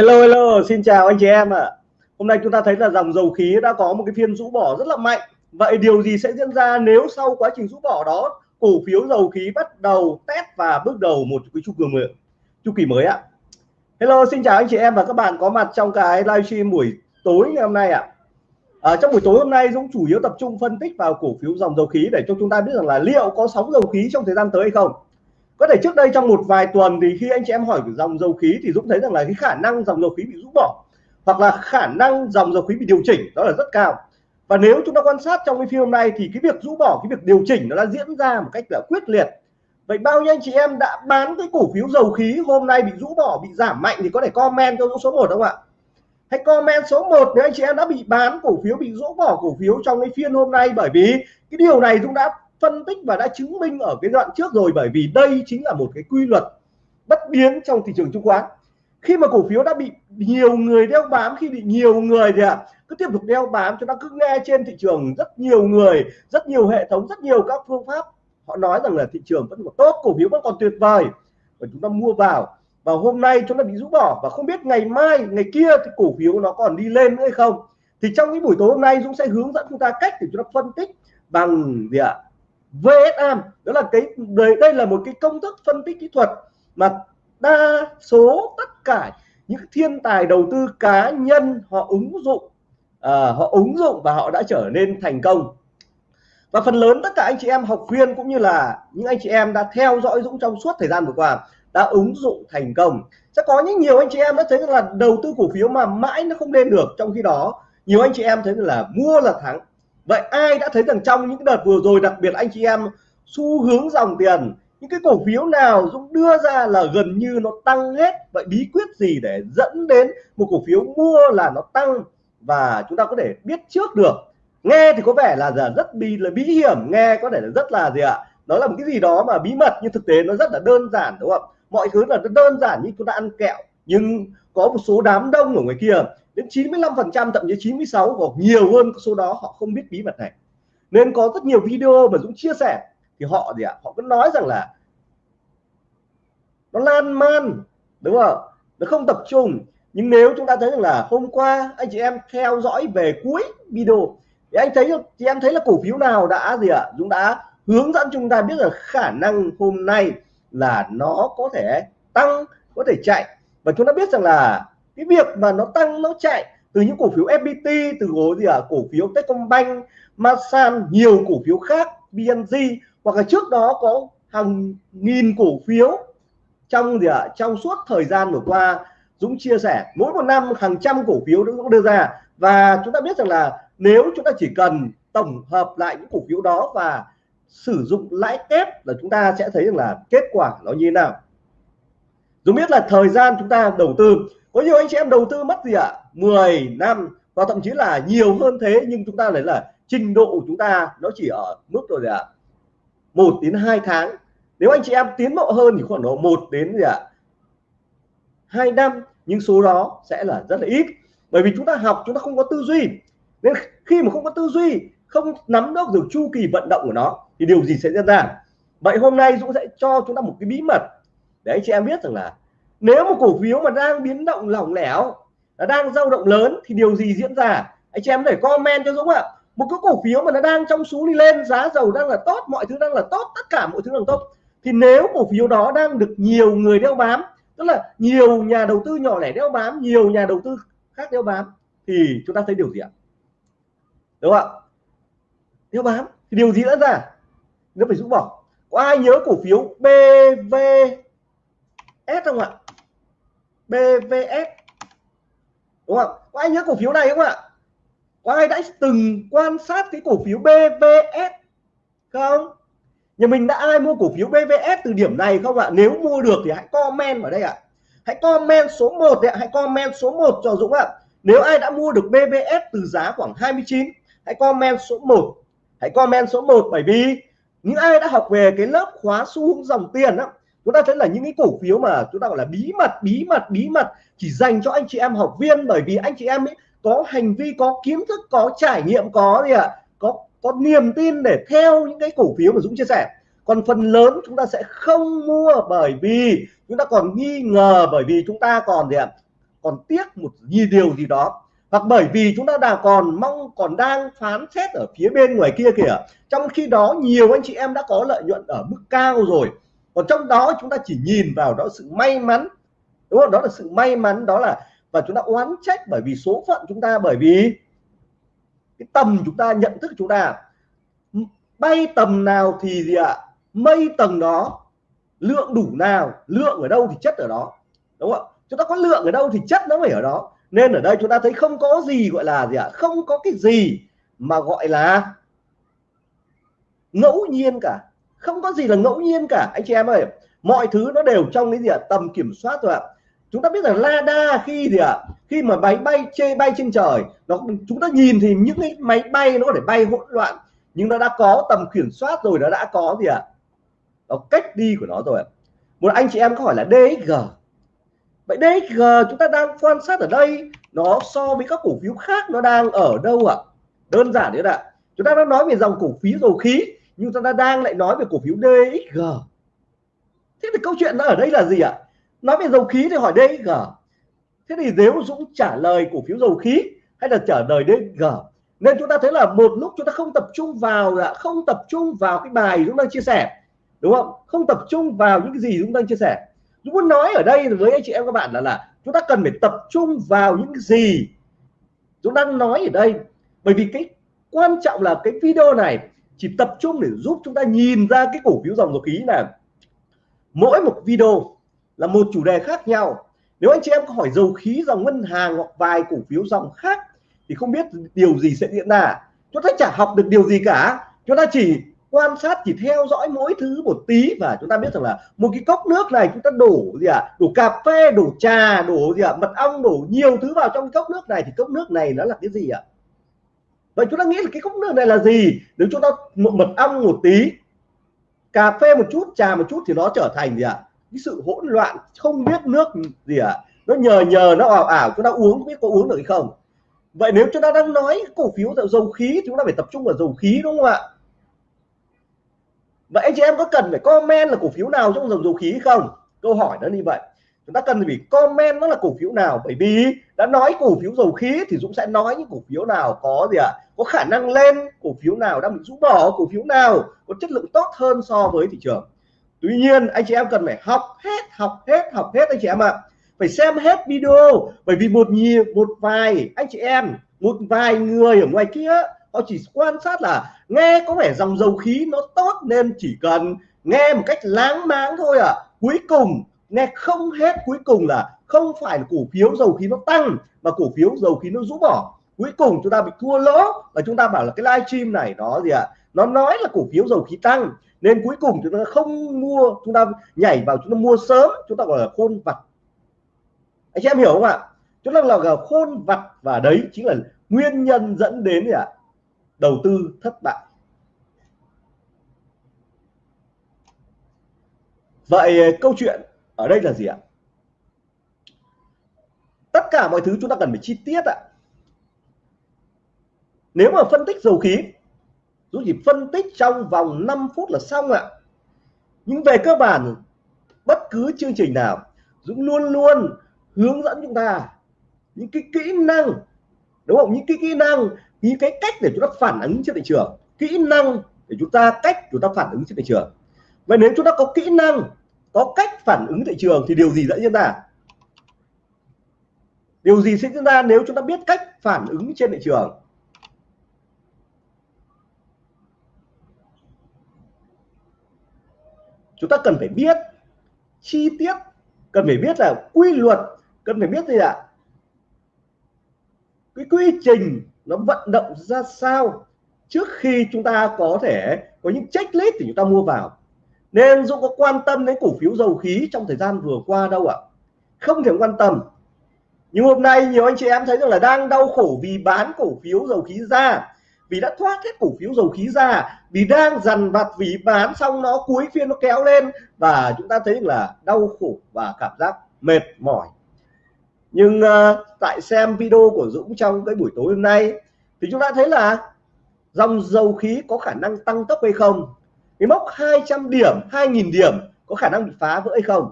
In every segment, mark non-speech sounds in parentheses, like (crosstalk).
Hello hello, xin chào anh chị em ạ. À. Hôm nay chúng ta thấy là dòng dầu khí đã có một cái phiên rũ bỏ rất là mạnh. Vậy điều gì sẽ diễn ra nếu sau quá trình rũ bỏ đó cổ phiếu dầu khí bắt đầu test và bước đầu một cái chu kỳ mới chu kỳ mới ạ? Hello, xin chào anh chị em và các bạn có mặt trong cái livestream buổi tối ngày hôm nay ạ. À, trong buổi tối hôm nay Dũng chủ yếu tập trung phân tích vào cổ phiếu dòng dầu khí để cho chúng ta biết rằng là liệu có sóng dầu khí trong thời gian tới hay không có thể trước đây trong một vài tuần thì khi anh chị em hỏi về dòng dầu khí thì Dũng thấy rằng là cái khả năng dòng dầu khí bị rũ bỏ, hoặc là khả năng dòng dầu khí bị điều chỉnh đó là rất cao. Và nếu chúng ta quan sát trong cái phiên hôm nay thì cái việc rũ bỏ, cái việc điều chỉnh nó đã diễn ra một cách là quyết liệt. Vậy bao nhiêu anh chị em đã bán cái cổ phiếu dầu khí hôm nay bị rũ bỏ, bị giảm mạnh thì có thể comment cho số 1 không ạ? Hãy comment số 1 nếu anh chị em đã bị bán cổ phiếu, bị rũ bỏ cổ phiếu trong cái phiên hôm nay bởi vì cái điều này Dũng đã phân tích và đã chứng minh ở cái đoạn trước rồi bởi vì đây chính là một cái quy luật bất biến trong thị trường chứng khoán. Khi mà cổ phiếu đã bị nhiều người đeo bám khi bị nhiều người thì à, cứ tiếp tục đeo bám chúng ta cứ nghe trên thị trường rất nhiều người rất nhiều hệ thống rất nhiều các phương pháp. Họ nói rằng là thị trường vẫn còn tốt cổ phiếu vẫn còn tuyệt vời. Và chúng ta mua vào và hôm nay chúng ta bị rũ bỏ và không biết ngày mai ngày kia thì cổ phiếu nó còn đi lên nữa hay không. Thì trong cái buổi tối hôm nay Dũng sẽ hướng dẫn chúng ta cách để chúng ta phân tích bằng gì ạ? VSM đó là cái đây, đây là một cái công thức phân tích kỹ thuật mà đa số tất cả những thiên tài đầu tư cá nhân họ ứng dụng à, họ ứng dụng và họ đã trở nên thành công. Và phần lớn tất cả anh chị em học viên cũng như là những anh chị em đã theo dõi Dũng trong suốt thời gian vừa qua đã ứng dụng thành công. Sẽ có những nhiều anh chị em đã thấy là đầu tư cổ phiếu mà mãi nó không lên được. Trong khi đó nhiều anh chị em thấy là mua là thắng vậy ai đã thấy rằng trong những đợt vừa rồi, đặc biệt anh chị em xu hướng dòng tiền, những cái cổ phiếu nào Dũng đưa ra là gần như nó tăng hết? Vậy bí quyết gì để dẫn đến một cổ phiếu mua là nó tăng? Và chúng ta có thể biết trước được. Nghe thì có vẻ là giờ rất bí là bí hiểm, nghe có thể là rất là gì ạ? Đó là một cái gì đó mà bí mật, nhưng thực tế nó rất là đơn giản, đúng không? Mọi thứ là đơn giản như chúng ta ăn kẹo, nhưng có một số đám đông ở ngoài kia đến 95 phần trăm, thậm chí 96 hoặc nhiều hơn số đó, họ không biết bí mật này. Nên có rất nhiều video mà Dũng chia sẻ, thì họ gì ạ? Họ cứ nói rằng là nó lan man, đúng không? Nó không tập trung. Nhưng nếu chúng ta thấy rằng là hôm qua anh chị em theo dõi về cuối video, thì anh thấy, thì em thấy là cổ phiếu nào đã gì ạ? Dũng đã hướng dẫn chúng ta biết là khả năng hôm nay là nó có thể tăng, có thể chạy. Và chúng ta biết rằng là cái việc mà nó tăng, nó chạy từ những cổ phiếu FPT từ cổ gì ở cổ phiếu Techcombank, Masan, nhiều cổ phiếu khác BNG hoặc là trước đó có hàng nghìn cổ phiếu trong gì ạ? Trong suốt thời gian vừa qua. Dũng chia sẻ, mỗi một năm hàng trăm cổ phiếu Dũng đưa ra. Và chúng ta biết rằng là nếu chúng ta chỉ cần tổng hợp lại những cổ phiếu đó và sử dụng lãi kép là chúng ta sẽ thấy rằng là kết quả nó như thế nào. Dũng biết là thời gian chúng ta đầu tư có nhiều anh chị em đầu tư mất gì ạ à? 10 năm, và thậm chí là nhiều hơn thế, nhưng chúng ta thấy là trình độ của chúng ta nó chỉ ở mức rồi gì ạ à? 1 đến 2 tháng nếu anh chị em tiến bộ hơn thì khoảng độ 1 đến gì ạ à? 2 năm, nhưng số đó sẽ là rất là ít bởi vì chúng ta học, chúng ta không có tư duy nên khi mà không có tư duy, không nắm được được chu kỳ vận động của nó, thì điều gì sẽ diễn ra vậy hôm nay Dũng sẽ cho chúng ta một cái bí mật để anh chị em biết rằng là nếu một cổ phiếu mà đang biến động lỏng lẻo nó đang dao động lớn, thì điều gì diễn ra? Anh chị em để comment cho Dũng ạ. Một cái cổ phiếu mà nó đang trong xu đi lên, giá dầu đang là tốt, mọi thứ đang là tốt, tất cả mọi thứ đang tốt. Thì nếu cổ phiếu đó đang được nhiều người đeo bám, tức là nhiều nhà đầu tư nhỏ lẻ đeo bám, nhiều nhà đầu tư khác đeo bám, thì chúng ta thấy điều gì ạ? Đúng không ạ? Đeo bám, thì điều gì diễn ra? Nó phải rũ bỏ. Có ai nhớ cổ phiếu BVS không ạ? BVS đúng không? Có ai nhớ cổ phiếu này không ạ? Có ai đã từng quan sát cái cổ phiếu BVS không? Nhà mình đã ai mua cổ phiếu BVS từ điểm này không ạ? Nếu mua được thì hãy comment ở đây ạ. Hãy comment số 1 ạ. Hãy comment số 1 cho Dũng ạ. Nếu ai đã mua được BVS từ giá khoảng 29 hãy comment số 1 hãy comment số 1 bởi vì những ai đã học về cái lớp khóa xu hướng dòng tiền đó chúng ta thấy là những cái cổ phiếu mà chúng ta gọi là bí mật bí mật bí mật chỉ dành cho anh chị em học viên bởi vì anh chị em ấy có hành vi có kiến thức có trải nghiệm có gì ạ? À, có có niềm tin để theo những cái cổ phiếu mà Dũng chia sẻ. Còn phần lớn chúng ta sẽ không mua bởi vì chúng ta còn nghi ngờ bởi vì chúng ta còn gì ạ? À, còn tiếc một gì điều gì đó. Hoặc bởi vì chúng ta đang còn mong còn đang phán xét ở phía bên ngoài kia kìa. Trong khi đó nhiều anh chị em đã có lợi nhuận ở mức cao rồi còn trong đó chúng ta chỉ nhìn vào đó sự may mắn, đúng không? Đó là sự may mắn, đó là, và chúng ta oán trách bởi vì số phận chúng ta, bởi vì cái tầm chúng ta, nhận thức chúng ta. Bay tầm nào thì gì ạ? Mây tầng đó, lượng đủ nào, lượng ở đâu thì chất ở đó, đúng không chúng ta có lượng ở đâu thì chất nó phải ở đó. Nên ở đây chúng ta thấy không có gì gọi là gì ạ? Không có cái gì mà gọi là ngẫu nhiên cả không có gì là ngẫu nhiên cả. Anh chị em ơi, mọi thứ nó đều trong cái gì ạ? Tầm kiểm soát rồi ạ. Chúng ta biết rằng Lada khi gì ạ? Khi mà máy bay chê bay trên trời, nó chúng ta nhìn thì những cái máy bay nó có thể bay hỗn loạn, nhưng nó đã có tầm kiểm soát rồi, nó đã có gì ạ? Nó cách đi của nó rồi một anh chị em có hỏi là DXG vậy DXG chúng ta đang quan sát ở đây, nó so với các cổ phiếu khác nó đang ở đâu ạ? Đơn giản đấy ạ. Chúng ta đã nói về dòng cổ phiếu dầu khí nhưng chúng ta đang lại nói về cổ phiếu DXG thế thì câu chuyện nó ở đây là gì ạ? Nói về dầu khí thì hỏi DXG thế thì nếu Dũng trả lời cổ phiếu dầu khí hay là trả lời DXG nên chúng ta thấy là một lúc chúng ta không tập trung vào là, không tập trung vào cái bài chúng đang chia sẻ. Đúng không? Không tập trung vào những cái gì chúng đang chia sẻ. Dũng muốn nói ở đây với anh chị em các bạn là là chúng ta cần phải tập trung vào những cái gì? Dũng đang nói ở đây. Bởi vì cái quan trọng là cái video này chỉ tập trung để giúp chúng ta nhìn ra cái cổ phiếu dòng dầu khí là mỗi một video là một chủ đề khác nhau nếu anh chị em có hỏi dầu khí dòng ngân hàng hoặc vài cổ phiếu dòng khác thì không biết điều gì sẽ diễn ra chúng ta chả học được điều gì cả chúng ta chỉ quan sát, chỉ theo dõi mỗi thứ một tí và chúng ta biết rằng là một cái cốc nước này chúng ta đổ gì ạ à? đổ cà phê, đổ trà, đổ gì ạ à? mật ong, đổ nhiều thứ vào trong cốc nước này thì cốc nước này nó là cái gì ạ à? Vậy chúng ta nghĩ là cái cốc nước này là gì? Nếu chúng ta một mật ong một tí, cà phê một chút, trà một chút thì nó trở thành gì ạ? À? cái sự hỗn loạn, không biết nước gì ạ? À? nó nhờ nhờ, nó ảo ảo chúng ta uống, biết có uống được hay không? Vậy nếu chúng ta đang nói cổ phiếu dầu khí chúng ta phải tập trung vào dầu khí, đúng không ạ? Vậy anh chị em có cần phải comment là cổ phiếu nào trong dòng dầu khí không? Câu hỏi nó như vậy chúng ta cần phải comment nó là cổ phiếu nào, bởi vì đã nói cổ phiếu dầu khí thì Dũng sẽ nói những cổ phiếu nào có gì ạ à? có khả năng lên cổ phiếu nào, đang bị rũ bỏ cổ phiếu nào, có chất lượng tốt hơn so với thị trường tuy nhiên, anh chị em cần phải học hết học hết học hết anh chị em ạ à. phải xem hết video, bởi vì một nhiều một vài, anh chị em, một vài người ở ngoài kia, họ chỉ quan sát là nghe có vẻ dòng dầu khí nó tốt nên chỉ cần nghe một cách láng máng thôi à cuối cùng nghe không hết cuối cùng là không phải là cổ phiếu dầu khí nó tăng, mà cổ phiếu dầu khí nó rũ bỏ. Cuối cùng chúng ta bị thua lỗ và chúng ta bảo là cái livestream này nó gì ạ? À? nó nói là cổ phiếu dầu khí tăng. Nên cuối cùng chúng ta không mua, chúng ta nhảy vào chúng ta mua sớm, chúng ta gọi là khôn vặt. Anh chị em hiểu không ạ? Chúng ta là khôn vặt và đấy chính là nguyên nhân dẫn đến gì ạ? À? đầu tư thất bại. Vậy câu chuyện ở đây là gì ạ? Tất cả mọi thứ chúng ta cần phải chi tiết ạ. Nếu mà phân tích dầu khí Dũng chỉ phân tích trong vòng 5 phút là xong ạ. Nhưng về cơ bản, bất cứ chương trình nào Dũng luôn luôn hướng dẫn chúng ta những cái kỹ năng, đúng không? Những cái kỹ năng, những cái cách để chúng ta phản ứng trên thị trường. Kỹ năng để chúng ta, cách chúng ta phản ứng trên thị trường. Vậy nếu chúng ta có kỹ năng có cách phản ứng thị trường thì điều gì sẽ diễn ra? Điều gì sẽ diễn ra nếu chúng ta biết cách phản ứng trên thị trường? Chúng ta cần phải biết chi tiết, cần phải biết là quy luật, cần phải biết gì ạ? Cái quy trình nó vận động ra sao trước khi chúng ta có thể có những checklist thì chúng ta mua vào? Nên Dũng có quan tâm đến cổ phiếu dầu khí trong thời gian vừa qua đâu ạ? Không thể quan tâm. Nhưng hôm nay nhiều anh chị em thấy rằng là đang đau khổ vì bán cổ phiếu dầu khí ra vì đã thoát hết cổ phiếu dầu khí ra vì đang dằn vặt vì bán xong nó cuối phiên nó kéo lên và chúng ta thấy là đau khổ và cảm giác mệt mỏi. Nhưng uh, tại xem video của Dũng trong cái buổi tối hôm nay thì chúng ta thấy là dòng dầu khí có khả năng tăng tốc hay không? Cái mốc 200 điểm 2.000 điểm có khả năng bị phá vỡ hay không?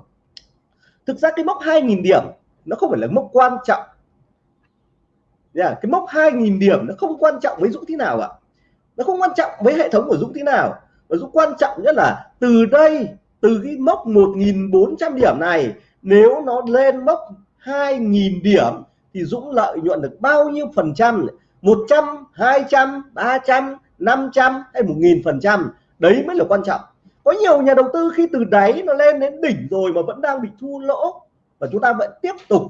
Thực ra cái mốc 2.000 điểm nó không phải là mốc quan trọng. Yeah, à, cái mốc 2.000 điểm nó không quan trọng với Dũng thế nào ạ. Nó không quan trọng với hệ thống của Dũng thế nào. Và Dũng quan trọng nhất là từ đây từ cái mốc 1.400 điểm này nếu nó lên mốc 2.000 điểm thì Dũng lợi nhuận được bao nhiêu phần trăm? 100 200 300 500 hay 1.000 phần trăm? Đấy mới là quan trọng. Có nhiều nhà đầu tư khi từ đáy nó lên đến đỉnh rồi mà vẫn đang bị thua lỗ, và chúng ta vẫn tiếp tục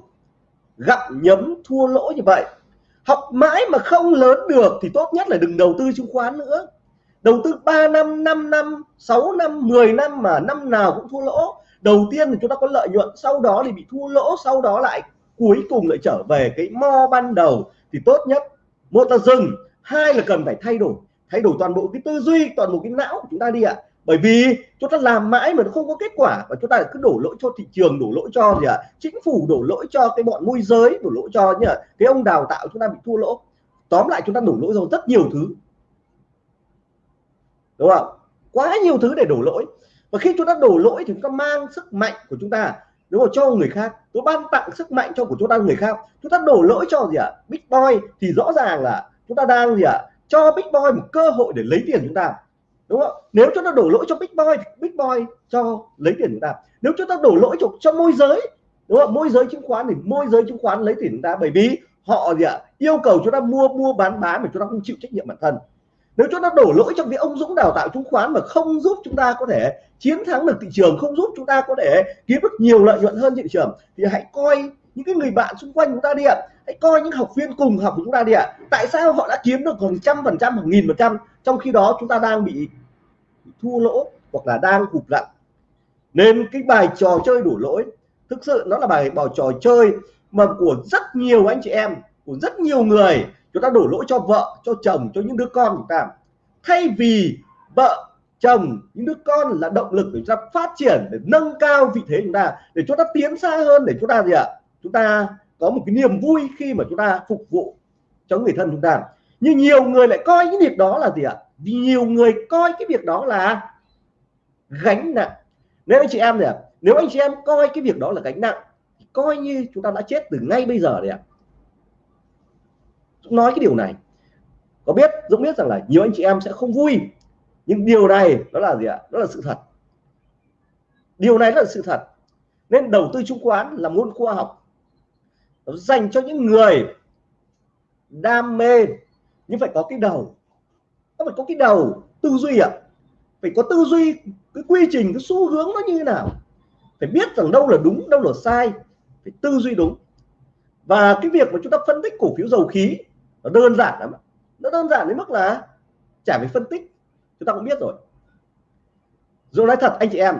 gặm nhấm thua lỗ như vậy. Học mãi mà không lớn được thì tốt nhất là đừng đầu tư chứng khoán nữa. Đầu tư 3 năm 5 năm 6 năm 10 năm mà năm nào cũng thua lỗ. Đầu tiên thì chúng ta có lợi nhuận, sau đó thì bị thua lỗ, sau đó lại cuối cùng lại trở về cái mo ban đầu. Thì tốt nhất, một là dừng, hai là cần phải thay đổi thay đổi toàn bộ cái tư duy, toàn bộ cái não của chúng ta đi ạ. Bởi vì chúng ta làm mãi mà nó không có kết quả và chúng ta cứ đổ lỗi cho thị trường, đổ lỗi cho gì ạ? Chính phủ đổ lỗi cho cái bọn môi giới, đổ lỗi cho nhỉ? Cái ông đào tạo chúng ta bị thua lỗ. Tóm lại chúng ta đổ lỗi cho rất nhiều thứ. Đúng không? Quá nhiều thứ để đổ lỗi. Và khi chúng ta đổ lỗi thì chúng ta mang sức mạnh của chúng ta, đúng không? Cho người khác. Tôi ban tặng sức mạnh cho của chúng ta người khác. Chúng ta đổ lỗi cho gì ạ? Big boy thì rõ ràng là chúng ta đang gì ạ? Cho big boy một cơ hội để lấy tiền chúng ta. Đúng không? Nếu chúng ta đổ lỗi cho big boy thì big boy cho lấy tiền chúng ta. Nếu chúng ta đổ lỗi cho, cho môi giới đúng không? Môi giới chứng khoán thì môi giới chứng khoán lấy tiền chúng ta bởi vì họ gì ạ? Yêu cầu chúng ta mua mua bán bán mà chúng ta không chịu trách nhiệm bản thân. Nếu chúng ta đổ lỗi cho việc ông Dũng đào tạo chứng khoán mà không giúp chúng ta có thể chiến thắng được thị trường không giúp chúng ta có thể kiếm được nhiều lợi nhuận hơn thị trường thì hãy coi những cái người bạn xung quanh chúng ta đi ạ hãy coi những học viên cùng học của chúng ta đi ạ. Tại sao họ đã kiếm được gần trăm phần trăm hoặc nghìn phần trăm trong khi đó chúng ta đang bị thua lỗ hoặc là đang hụt lặn nên cái bài trò chơi đủ lỗi, thực sự nó là bài bài trò chơi mà của rất nhiều anh chị em, của rất nhiều người, chúng ta đổ lỗi cho vợ, cho chồng, cho những đứa con chúng ta. Thay vì vợ, chồng, những đứa con là động lực để chúng ta phát triển, để nâng cao vị thế chúng ta, để chúng ta tiến xa hơn, để chúng ta gì ạ? Chúng ta có một cái niềm vui khi mà chúng ta phục vụ cho người thân chúng ta. Nhưng nhiều người lại coi những việc đó là gì ạ? À? nhiều người coi cái việc đó là gánh nặng. Nếu anh chị em này nếu anh chị em coi cái việc đó là gánh nặng coi như chúng ta đã chết từ ngay bây giờ đấy ạ. Nói cái điều này. Có biết, Dũng biết rằng là nhiều anh chị em sẽ không vui. Nhưng điều này đó là gì ạ? Đó là sự thật. Điều này là sự thật. Nên đầu tư chứng khoán là môn khoa học nó dành cho những người đam mê. Nhưng phải có cái đầu. Nó phải có cái đầu tư duy ạ. Phải có tư duy, cái quy trình, cái xu hướng nó như thế nào. Phải biết rằng đâu là đúng, đâu là sai. Phải tư duy đúng. Và cái việc mà chúng ta phân tích cổ phiếu dầu khí, nó đơn giản lắm nó đơn giản đến mức là chả phải phân tích. Chúng ta cũng biết rồi. Rồi nói thật, anh chị em.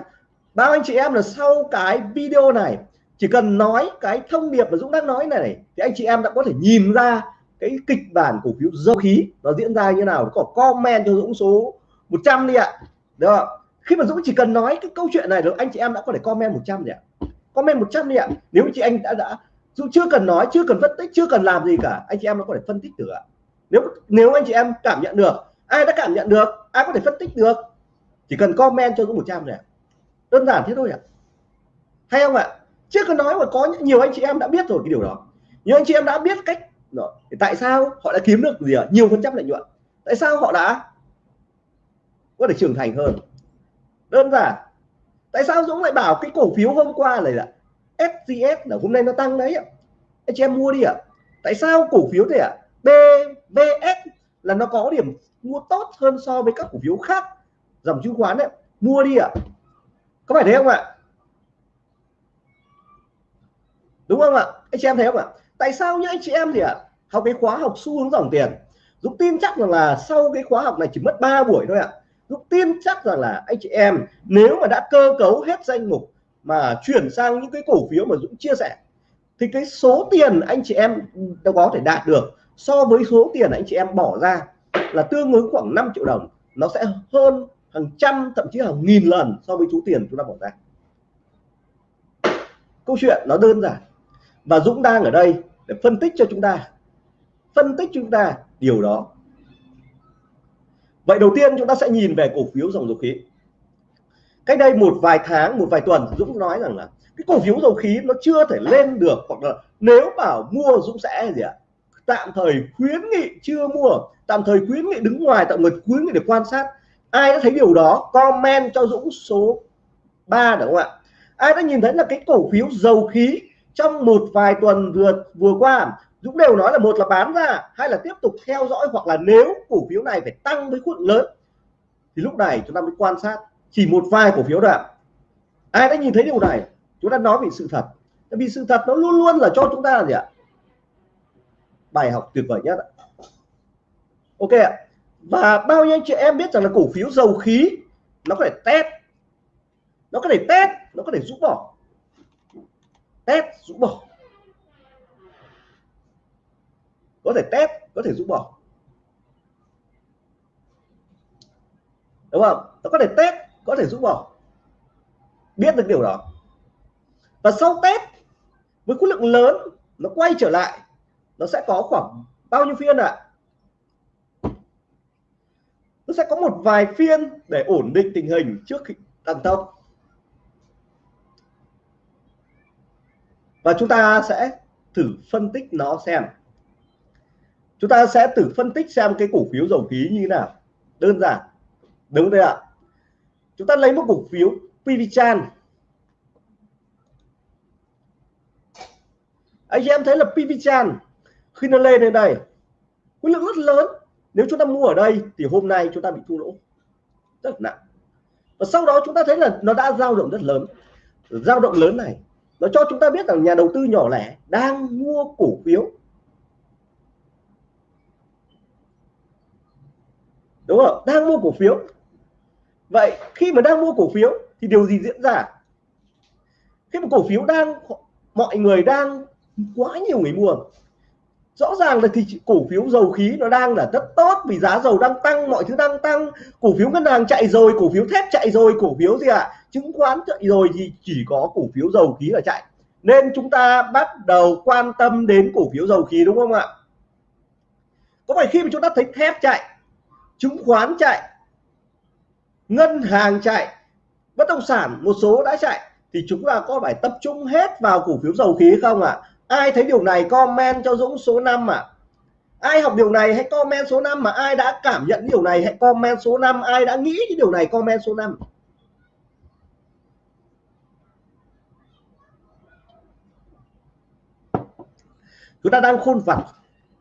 Bao anh chị em là sau cái video này chỉ cần nói cái thông điệp mà Dũng đang nói này, này thì anh chị em đã có thể nhìn ra cái kịch bản cổ phiếu dầu khí nó diễn ra như nào. Có comment cho Dũng số 100 đi ạ. Được không? khi mà Dũng chỉ cần nói cái câu chuyện này được anh chị em đã có thể comment 100 đi ạ. Comment 100 đi ạ. Nếu chị anh đã đã Dũng chưa cần nói chưa cần phân tích chưa cần làm gì cả anh chị em nó có thể phân tích được ạ. Nếu nếu anh chị em cảm nhận được ai đã cảm nhận được ai có thể phân tích được chỉ cần comment cho Dũng 100 này đơn giản thế thôi ạ. Hay không ạ? Chưa cần nói mà có nhiều anh chị em đã biết rồi, cái điều đó. Nhiều anh chị em đã biết cách đó. tại sao họ đã kiếm được gì ạ? Nhiều phần trăm lợi nhuận. Tại sao họ đã có thể trưởng thành hơn? Đơn giản. Tại sao Dũng lại bảo cái cổ phiếu hôm qua này là SGS là hôm nay nó tăng đấy ạ? Anh chị em mua đi ạ. Tại sao cổ phiếu này ạ? BVS là nó có điểm mua tốt hơn so với các cổ phiếu khác? Dòng chứng khoán đấy mua đi ạ. Có phải thế không ạ? Đúng không ạ? Anh chị em thấy không ạ? Tại sao những anh chị em thì ạ, học cái khóa học xu hướng dòng tiền, Dũng tin chắc rằng là sau cái khóa học này chỉ mất 3 buổi thôi ạ. Dũng tin chắc rằng là anh chị em, nếu mà đã cơ cấu hết danh mục mà chuyển sang những cái cổ phiếu mà Dũng chia sẻ, thì cái số tiền anh chị em đâu có thể đạt được so với số tiền anh chị em bỏ ra là tương ứng khoảng 5 triệu đồng. Nó sẽ hơn hàng trăm, thậm chí hàng nghìn lần so với số tiền chúng ta bỏ ra. Câu chuyện nó đơn giản và Dũng đang ở đây để phân tích cho chúng ta. Phân tích chúng ta điều đó. Vậy đầu tiên chúng ta sẽ nhìn về cổ phiếu dòng dầu khí. Cách đây một vài tháng, một vài tuần, Dũng nói rằng là cái cổ phiếu dầu khí nó chưa thể lên được hoặc là nếu bảo mua, Dũng sẽ gì ạ? Tạm thời khuyến nghị chưa mua, tạm thời khuyến nghị đứng ngoài, tạm thời khuyến nghị để quan sát. Ai đã thấy điều đó? Comment cho Dũng số 3 đúng không ạ? Ai đã nhìn thấy là cái cổ phiếu dầu khí trong một vài tuần vừa vừa qua, Dũng đều nói là một là bán ra hay là tiếp tục theo dõi hoặc là nếu cổ phiếu này phải tăng với khối lớn, thì lúc này chúng ta mới quan sát chỉ một vài cổ phiếu đoạn ai đã nhìn thấy điều này, chúng ta nói về sự thật. Vì sự thật nó luôn luôn là cho chúng ta là gì ạ? Bài học tuyệt vời nhất ok ạ. Và bao nhiêu anh chị em biết rằng là cổ phiếu dầu khí, nó có thể test, nó có thể test, nó có thể rũ bỏ test rũ bỏ. Có thể test có thể rũ bỏ. Đúng không? Nó có thể test có thể rũ bỏ. Biết được điều đó. Và sau test với khối lượng lớn, nó quay trở lại, nó sẽ có khoảng bao nhiêu phiên ạ? À? nó sẽ có một vài phiên để ổn định tình hình trước khi tăng tốc. Và chúng ta sẽ thử phân tích nó xem. Chúng ta sẽ thử phân tích xem cái cổ phiếu dầu khí như thế nào. Đơn giản. Đúng đấy ạ. Chúng ta lấy một cổ phiếu PVChan anh chị em thấy là PVChan khi nó lên đến đây, khối lượng rất lớn. Nếu chúng ta mua ở đây thì hôm nay chúng ta bị thua lỗ. Rất nặng. Và sau đó chúng ta thấy là nó đã dao động rất lớn. Dao động lớn này nó cho chúng ta biết rằng nhà đầu tư nhỏ lẻ đang mua cổ phiếu. Đúng không? Đang mua cổ phiếu. Vậy khi mà đang mua cổ phiếu thì điều gì diễn ra? Khi mà cổ phiếu đang, mọi người đang quá nhiều người mua rõ ràng là thì cổ phiếu dầu khí nó đang là rất tốt vì giá dầu đang tăng, mọi thứ đang tăng cổ phiếu ngân hàng chạy rồi, cổ phiếu thép chạy rồi, cổ phiếu gì ạ à? chứng khoán chạy rồi thì chỉ có cổ phiếu dầu khí là chạy nên chúng ta bắt đầu quan tâm đến cổ phiếu dầu khí đúng không ạ có phải khi mà chúng ta thấy thép chạy, chứng khoán chạy, ngân hàng chạy, bất động sản một số đã chạy thì chúng ta có phải tập trung hết vào cổ phiếu dầu khí không ạ à? Ai thấy điều này comment cho Dũng số 5 ạ. À? ai học điều này hãy comment số 5 mà ai đã cảm nhận điều này hãy comment số 5 ai đã nghĩ cái điều này comment số 5 chúng ta đang khôn vặt,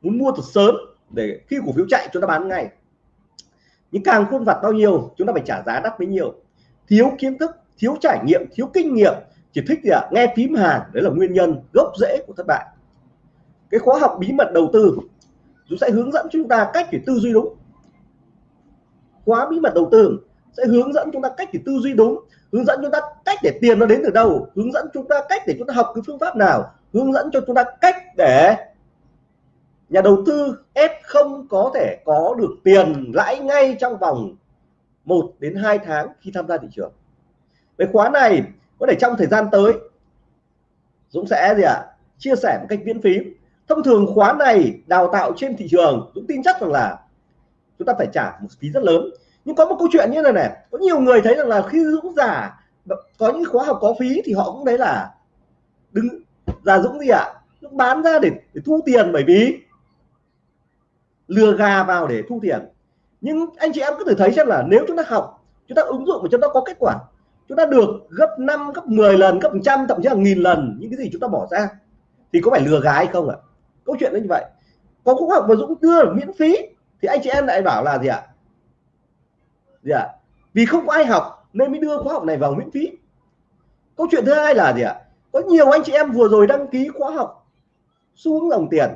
muốn mua thật sớm để khi cổ phiếu chạy chúng ta bán ngay. Nhưng càng khôn vặt bao nhiêu, chúng ta phải trả giá đắt bấy nhiêu. Thiếu kiến thức, thiếu trải nghiệm, thiếu kinh nghiệm chỉ thích gì ạ à? nghe phím hàng đấy là nguyên nhân gốc rễ của thất bại cái khóa học bí mật đầu tư chúng sẽ hướng dẫn chúng ta cách để tư duy đúng khóa bí mật đầu tư sẽ hướng dẫn chúng ta cách để tư duy đúng, hướng dẫn chúng ta cách để tiền nó đến từ đâu, hướng dẫn chúng ta cách để chúng ta học cái phương pháp nào, hướng dẫn cho chúng ta cách để nhà đầu tư F không có thể có được tiền lãi ngay trong vòng 1 đến 2 tháng khi tham gia thị trường. Cái khóa này có thể trong thời gian tới Dũng sẽ gì ạ à? chia sẻ một cách miễn phí thông thường khóa này đào tạo trên thị trường Dũng tin chắc rằng là chúng ta phải trả một phí rất lớn nhưng có một câu chuyện như này này có nhiều người thấy rằng là khi Dũng giả có những khóa học có phí thì họ cũng đấy là đứng giả Dũng gì ạ à? Dũng bán ra để, để thu tiền bởi vì lừa gà vào để thu tiền nhưng anh chị em cứ thử thấy xem là nếu chúng ta học chúng ta ứng dụng và chúng ta có kết quả chúng ta được gấp 5 gấp 10 lần, gấp trăm, thậm chí là nghìn lần những cái gì chúng ta bỏ ra. Thì có phải lừa gái không ạ? À? câu chuyện nó như vậy. Có khóa học mà Dũng đưa miễn phí, thì anh chị em lại bảo là gì ạ? Gì ạ? Vì không có ai học, nên mới đưa khóa học này vào miễn phí. Câu chuyện thứ hai là gì ạ? Có nhiều anh chị em vừa rồi đăng ký khóa học xuống dòng tiền.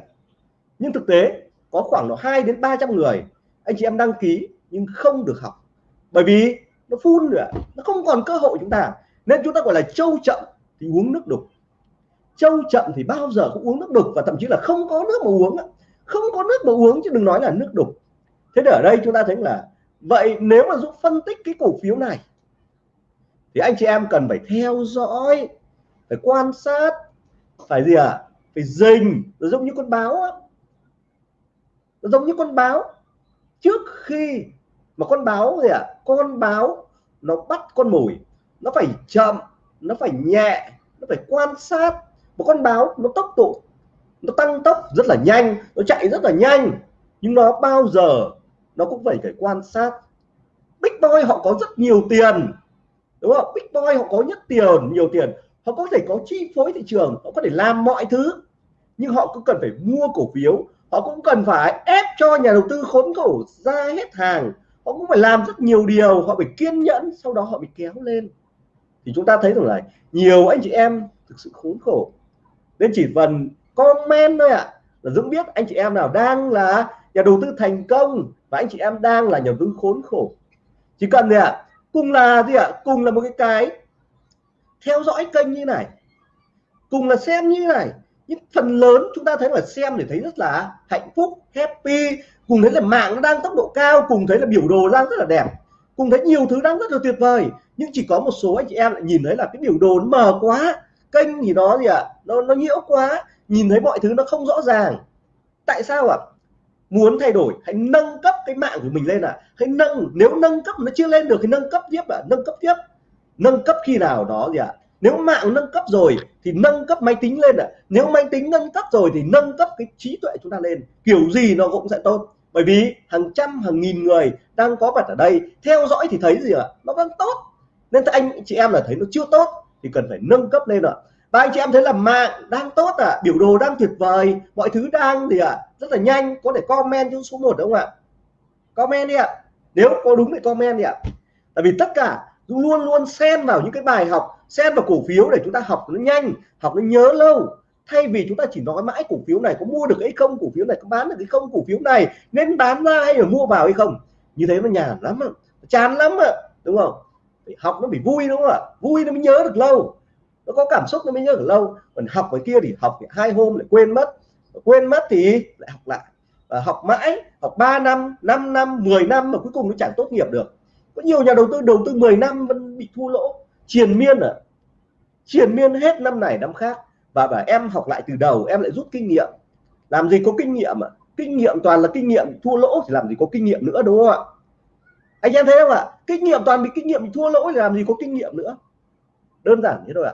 Nhưng thực tế, có khoảng độ 2 đến 300 người anh chị em đăng ký nhưng không được học. Bởi vì nó phun nữa. Nó không còn cơ hội chúng ta. Nên chúng ta gọi là trâu chậm thì uống nước đục. Trâu chậm thì bao giờ cũng uống nước đục và thậm chí là không có nước mà uống không có nước mà uống chứ đừng nói là nước đục. Thế ở đây chúng ta thấy là vậy nếu mà giúp phân tích cái cổ phiếu này thì anh chị em cần phải theo dõi, phải quan sát, phải gì à phải dình. Giống như con báo á. Giống như con báo. Trước khi mà con báo gì ạ? À? con báo nó bắt con mồi, nó phải chậm, nó phải nhẹ, nó phải quan sát. Một con báo nó tốc độ, nó tăng tốc rất là nhanh, nó chạy rất là nhanh. Nhưng nó bao giờ nó cũng phải phải quan sát. Big Boy họ có rất nhiều tiền, đúng không? Big Boy họ có nhất tiền, nhiều tiền. Họ có thể có chi phối thị trường, họ có thể làm mọi thứ. Nhưng họ cũng cần phải mua cổ phiếu, họ cũng cần phải ép cho nhà đầu tư khốn khổ ra hết hàng họ cũng phải làm rất nhiều điều họ phải kiên nhẫn sau đó họ bị kéo lên. Thì chúng ta thấy rằng là nhiều anh chị em thực sự khốn khổ. Nên chỉ cần comment thôi ạ. À, là Dũng biết anh chị em nào đang là nhà đầu tư thành công và anh chị em đang là nhà đầu tư khốn khổ. Chỉ cần gì ạ? À, cùng là gì ạ? À, cùng là một cái cái theo dõi kênh như này. Cùng là xem như này nhưng phần lớn chúng ta thấy là xem để thấy rất là hạnh phúc, happy, cùng thấy là mạng nó đang tốc độ cao, cùng thấy là biểu đồ đang rất là đẹp, cùng thấy nhiều thứ đang rất là tuyệt vời nhưng chỉ có một số anh chị em lại nhìn thấy là cái biểu đồ nó mờ quá, kênh thì nó gì ạ à? nó nó nhiễu quá, nhìn thấy mọi thứ nó không rõ ràng tại sao ạ à? muốn thay đổi, hãy nâng cấp cái mạng của mình lên à hãy nâng, nếu nâng cấp nó chưa lên được thì nâng cấp tiếp à nâng cấp tiếp nâng cấp khi nào đó gì ạ à? Nếu mạng nâng cấp rồi thì nâng cấp máy tính lên ạ. À. nếu máy tính nâng cấp rồi thì nâng cấp cái trí tuệ chúng ta lên. Kiểu gì nó cũng sẽ tốt. Bởi vì hàng trăm, hàng nghìn người đang có mặt ở đây, theo dõi thì thấy gì ạ? À? nó vẫn tốt. Nên anh, chị em là thấy nó chưa tốt thì cần phải nâng cấp lên ạ. À và anh chị em thấy là mạng đang tốt à biểu đồ đang tuyệt vời. Mọi thứ đang thì à rất là nhanh. Có thể comment xuống số 1 đúng không ạ? Comment đi ạ. Nếu có đúng thì comment đi ạ. Tại vì tất cả luôn luôn xen vào những cái bài học xem vào cổ phiếu để chúng ta học nó nhanh, học nó nhớ lâu. Thay vì chúng ta chỉ nói mãi cổ phiếu này có mua được hay không, cổ phiếu này có bán được hay không, cổ phiếu này nên bán ra hay là mua vào hay không. Như thế nó nhàn lắm chán lắm ạ, đúng không? Học nó bị vui đúng không ạ? Vui nó mới nhớ được lâu. Nó có cảm xúc nó mới nhớ được lâu. Còn học cái kia thì học hai hôm lại quên mất. Quên mất thì lại học lại. Và học mãi, học 3 năm 5 năm 10 năm mà cuối cùng nó chẳng tốt nghiệp được. Có nhiều nhà đầu tư đầu tư 10 năm vẫn bị thua lỗ triền miên à? Triền miên hết năm này năm khác. Và bảo em học lại từ đầu, em lại rút kinh nghiệm. Làm gì có kinh nghiệm à? Kinh nghiệm toàn là kinh nghiệm thua lỗ thì làm gì có kinh nghiệm nữa, đúng không ạ? Anh em thấy không ạ? Kinh nghiệm toàn bị kinh nghiệm thua lỗ thì làm gì có kinh nghiệm nữa? Đơn giản thế thôi ạ.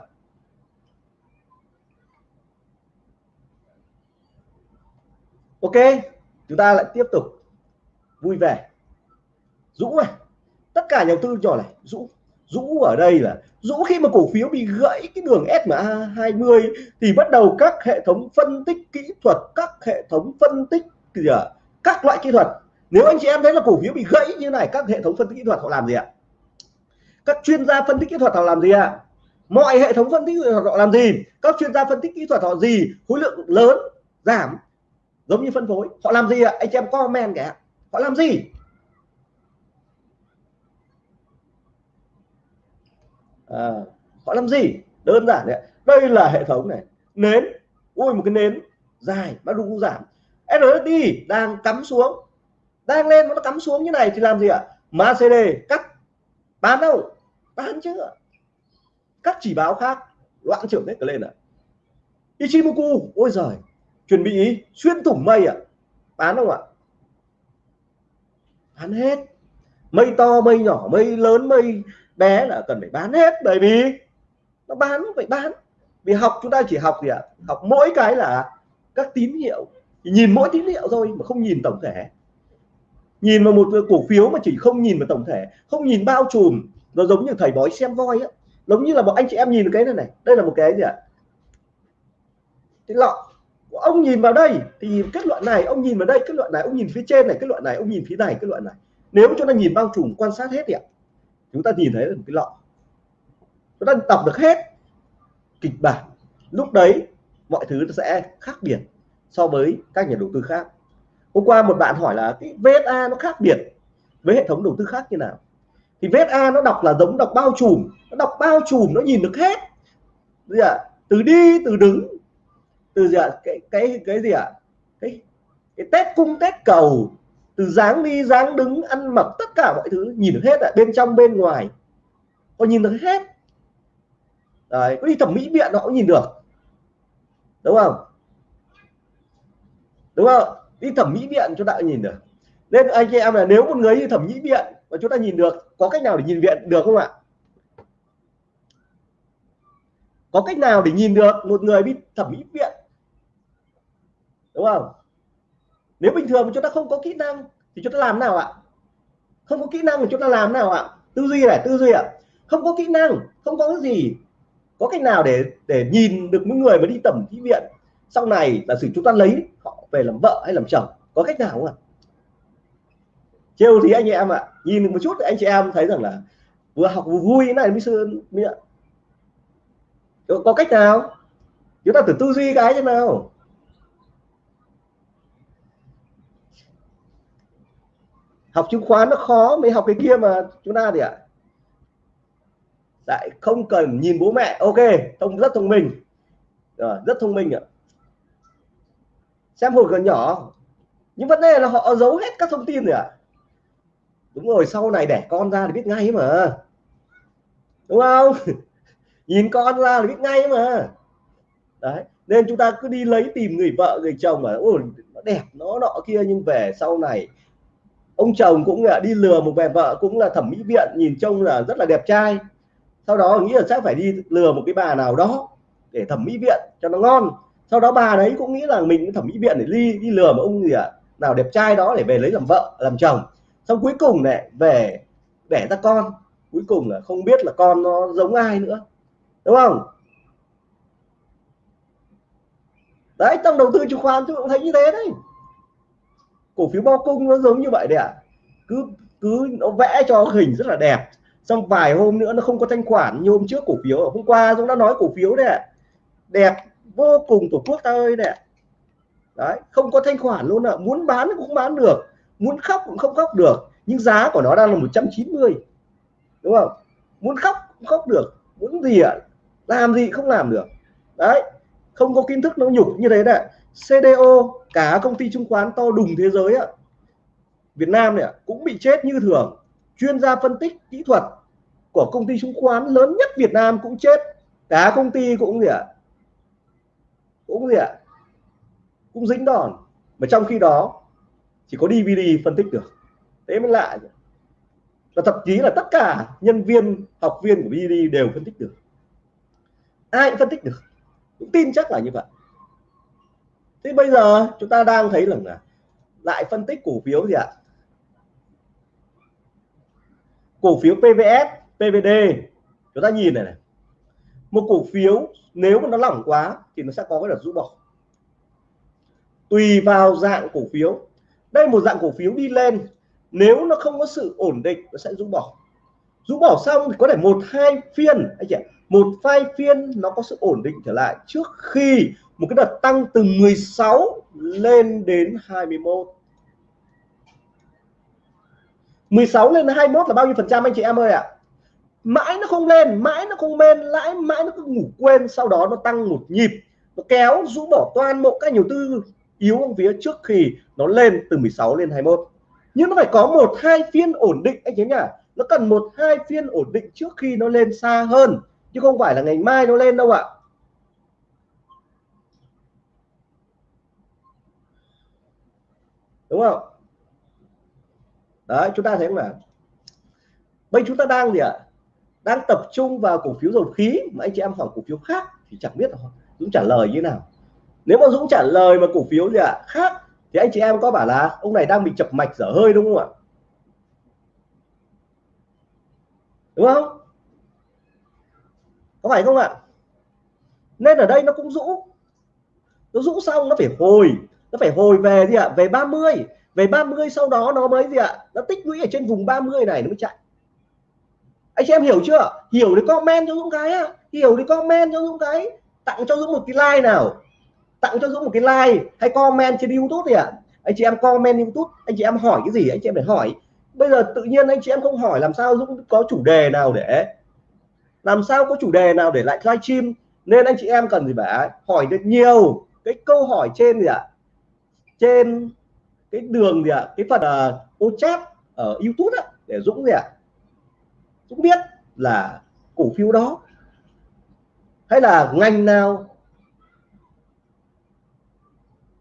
Ok, chúng ta lại tiếp tục. Vui vẻ. Dũ này. Tất cả nhà đầu tư nhỏ này, dũ dũ ở đây là dũ khi mà cổ phiếu bị gãy cái đường SMA 20 thì bắt đầu các hệ thống phân tích kỹ thuật các hệ thống phân tích gì à, các loại kỹ thuật. Nếu anh chị em thấy là cổ phiếu bị gãy như này các hệ thống phân tích kỹ thuật họ làm gì ạ? Các chuyên gia phân tích kỹ thuật họ làm gì ạ? Mọi hệ thống phân tích kỹ thuật họ làm gì? Các chuyên gia phân tích kỹ thuật họ gì? Khối lượng lớn giảm giống như phân phối. Họ làm gì ạ? Anh chị em comment kìa. Họ làm gì? À, họ làm gì? Đơn giản đấy đây là hệ thống này. Nến. Ui một cái nến dài bắt đầu giảm. SSD đang cắm xuống. Đang lên nó cắm xuống như này thì làm gì ạ? MACD cắt. Bán đâu? Bán chưa các chỉ báo khác. Loạn trưởng hết cả lên ạ. À? Ichimoku ôi giời. Chuẩn bị xuyên thủng mây à bán không ạ? Bán hết mây to, mây nhỏ, mây lớn, mây bé là cần phải bán hết. Bởi vì nó bán, phải bán. Vì học, chúng ta chỉ học gì ạ? Học mỗi cái là các tín hiệu. Nhìn mỗi tín hiệu thôi mà không nhìn tổng thể. Nhìn vào một cổ phiếu mà chỉ không nhìn vào tổng thể, không nhìn bao trùm, nó giống như thầy bói xem voi á. Giống như là một anh chị em nhìn cái này này. Đây là một cái gì ạ? Cái lọ. Ông nhìn vào đây thì kết luận này, ông nhìn vào đây, kết luận này, ông nhìn phía trên này, kết luận này, ông nhìn phía này, kết luận này nếu chúng ta nhìn bao trùm, quan sát hết thì ạ, chúng ta nhìn thấy là một cái lọ. Chúng ta đọc được hết kịch bản. Lúc đấy, mọi thứ sẽ khác biệt so với các nhà đầu tư khác. Hôm qua một bạn hỏi là cái VSA nó khác biệt với hệ thống đầu tư khác như nào? Thì VSA nó đọc là giống đọc bao trùm, nó đọc bao trùm, nó nhìn được hết. Gì ạ? Từ đi, từ đứng, từ gì ạ? Cái cái cái gì ạ? Cái cái tết cung tết cầu từ dáng đi, dáng đứng, ăn mặc, tất cả mọi thứ, nhìn được hết ạ, bên trong, bên ngoài. Họ nhìn được hết. Đấy, có đi thẩm mỹ viện họ cũng nhìn được. Đúng không? Đúng không? Đi thẩm mỹ viện chúng ta nhìn được. Nên anh chị em là nếu một người đi thẩm mỹ viện mà chúng ta nhìn được, có cách nào để nhìn viện được không ạ? Có cách nào để nhìn được một người đi thẩm mỹ viện? Đúng không? Nếu bình thường chúng ta không có kỹ năng thì chúng ta làm nào ạ? Không có kỹ năng thì chúng ta làm nào ạ? Tư duy này, tư duy ạ. Không có kỹ năng, không có cái gì, có cách nào để để nhìn được những người mà đi tẩm mỹ viện? Sau này là sự chúng ta lấy họ về làm vợ hay làm chồng, có cách nào không ạ? Trêu thì anh em ạ, nhìn được một chút anh chị em thấy rằng là vừa học vừa vui, này mới sơn miệng có cách nào? Chúng ta thử tư duy cái thế nào. Học chứng khoán nó khó mới học cái kia mà chúng ta thì ạ. À? lại không cần nhìn bố mẹ. Ok, thông, rất thông minh. Rồi, rất thông minh ạ. Xem hồi còn nhỏ, nhưng vấn đề là họ giấu hết các thông tin rồi ạ. À? đúng rồi, sau này đẻ con ra thì biết ngay mà. Đúng không? (laughs) Nhìn con ra là biết ngay mà. Đấy, nên chúng ta cứ đi lấy tìm người vợ, người chồng mà, ôi, nó đẹp, nó nọ kia, nhưng về sau này ông chồng cũng là đi lừa một bà vợ cũng là thẩm mỹ viện nhìn trông là rất là đẹp trai. Sau đó nghĩ là chắc phải đi lừa một cái bà nào đó để thẩm mỹ viện cho nó ngon. Sau đó bà đấy cũng nghĩ là mình thẩm mỹ viện để đi đi lừa một ông gì à, nào đẹp trai đó để về lấy làm vợ làm chồng. Xong cuối cùng này về đẻ ra con. Cuối cùng là không biết là con nó giống ai nữa đúng không? Đấy trong đầu tư chứng khoán tôi cũng thấy như thế đấy cổ phiếu bao cung nó giống như vậy đấy ạ. À. cứ cứ nó vẽ cho hình rất là đẹp. Xong vài hôm nữa nó không có thanh khoản như hôm trước cổ phiếu. Hôm qua chúng đã nói cổ phiếu đấy ạ. Đẹp vô cùng, tổ quốc ta ơi đấy đấy, không có thanh khoản luôn ạ. Muốn bán cũng bán được. Muốn khóc cũng không khóc được. Nhưng giá của nó đang là 190 đúng không? Muốn khóc cũng khóc được. Muốn gì ạ? Làm gì không làm được. Đấy, không có kiến thức, nó nhục như thế đấy CDO cả công ty chứng khoán to đùng thế giới ạ. Việt Nam này cũng bị chết như thường. Chuyên gia phân tích kỹ thuật của công ty chứng khoán lớn nhất Việt Nam cũng chết. Cả công ty cũng gì ạ? Cũng gì ạ? Cũng dính đòn. Mà trong khi đó, chỉ có DVD phân tích được. Thế mới lạ và thậm chí là tất cả nhân viên, học viên của DVD đều phân tích được. Ai cũng phân tích được. Cũng tin chắc là như vậy thế bây giờ chúng ta đang thấy rằng là lại phân tích cổ phiếu gì ạ? Cổ phiếu PVS PVD chúng ta nhìn này này. Một cổ phiếu nếu mà nó lỏng quá thì nó sẽ có cái đợt rũ bỏ. Tùy vào dạng cổ phiếu. Đây một dạng cổ phiếu đi lên. Nếu nó không có sự ổn định, nó sẽ rũ bỏ. Rũ bỏ xong thì có thể một hai phiên. Anh chị một hai phiên nó có sự ổn định trở lại trước khi một cái đợt tăng từ 16 lên đến 21 16 lên 21 là bao nhiêu phần trăm anh chị em ơi ạ? À? mãi nó không lên, mãi nó không lên lãi mãi nó cứ ngủ quên, sau đó nó tăng một nhịp. Nó kéo, rũ bỏ toàn bộ các nhiều tư yếu ở phía trước khi nó lên từ 16 lên 21 nhưng nó phải có một, hai phiên ổn định anh chị nhỉ nó cần một, hai phiên ổn định trước khi nó lên xa hơn, chứ không phải là ngày mai nó lên đâu ạ. Đúng không? Đấy, chúng ta thấy mà. Bây chúng ta đang gì ạ? Đang tập trung vào cổ phiếu dầu khí, mà anh chị em hỏi cổ phiếu khác thì chẳng biết Dũng trả lời như nào. Nếu mà Dũng trả lời mà cổ phiếu gì ạ, khác, thì anh chị em có bảo là ông này đang bị chập mạch dở hơi đúng không ạ? Đúng không? Có phải không ạ? Nên ở đây nó cũng rũ. Nó rũ xong nó phải hồi nó phải hồi về gì ạ? Về 30 về 30 sau đó nó mới gì ạ? Nó tích lũy ở trên vùng 30 này nó mới chạy. Anh chị em hiểu chưa? Hiểu thì comment cho Dũng cái á. Hiểu thì comment cho Dũng cái. Tặng cho Dũng một cái like nào. Tặng cho Dũng một cái like. Hay comment trên YouTube thì ạ. À? anh chị em comment YouTube. Anh chị em hỏi cái gì? Anh chị em phải hỏi. Bây giờ tự nhiên anh chị em không hỏi làm sao Dũng có chủ đề nào để làm sao có chủ đề nào để lại livestream nên anh chị em cần gì phải hỏi được nhiều. Cái câu hỏi trên gì ạ? à? Trên cái đường gì ạ? À? cái phần uh, ô chat ở YouTube á để Dũng gì ạ? À? Dũng biết là cổ phiếu đó hay là ngành nào?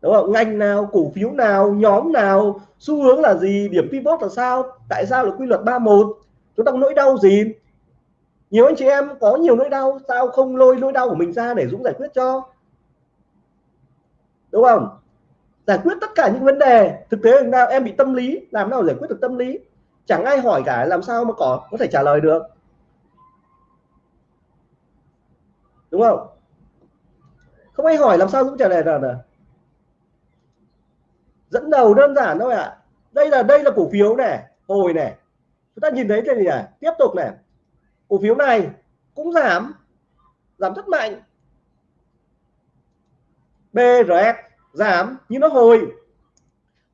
Đúng không? Ngành nào cổ phiếu nào nhóm nào? Xu hướng là gì? Điểm pivot là sao? Tại sao là quy luật 31 chúng ta có nỗi đau gì? Nhiều anh chị em có nhiều nỗi đau sao không lôi nỗi đau của mình ra để Dũng giải quyết cho. Đúng không? Giải quyết tất cả những vấn đề. Thực tế nào em bị tâm lý, làm nào giải quyết được tâm lý? Chẳng ai hỏi cả làm sao mà có có thể trả lời được. Đúng không? Không ai hỏi làm sao Dũng trả lời được dẫn đầu đơn giản thôi ạ. À. đây là đây là cổ phiếu này hồi này chúng ta nhìn thấy cái gì này tiếp tục này cổ phiếu này cũng giảm giảm rất mạnh. BRS giảm, nhưng nó hồi.